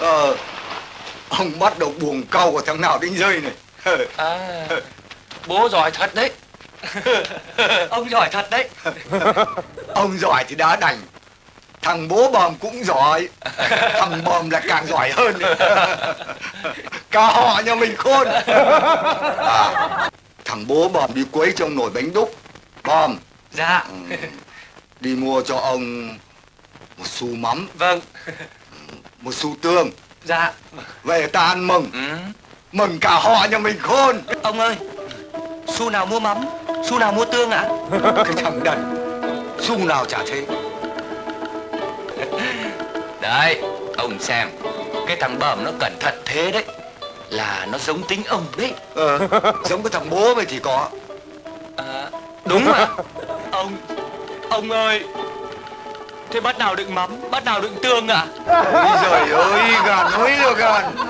Ờ, ông bắt đầu buồng câu của thằng nào đinh dây này. À, bố giỏi thật đấy. Ông giỏi thật đấy. ông giỏi thì đã đành. Thằng bố bòm cũng giỏi. Thằng bòm là càng giỏi hơn. Cả họ nhà mình khôn. À, thằng bố bòm đi quấy trong nồi bánh đúc. Bòm, Dạ. ừ, đi mua cho ông một xu mắm, Vâng. Một xu tương. Dạ. Về ta ăn mừng. Ừ. Mừng cả họ nhà mình khôn. Ông ơi, xu nào mua mắm, xu nào mua tương ạ? Cái thằng đần, xu nào chả thế. Đấy, ông xem. Cái thằng bờm nó cẩn thận thế đấy. Là nó giống tính ông đấy. Ờ, giống cái thằng bố mày thì có. À, Đúng mà. Ông, ông ơi. Thế bát nào đựng mắm, bát nào đựng tương ạ? Ôi giời ơi, gần ơi là gần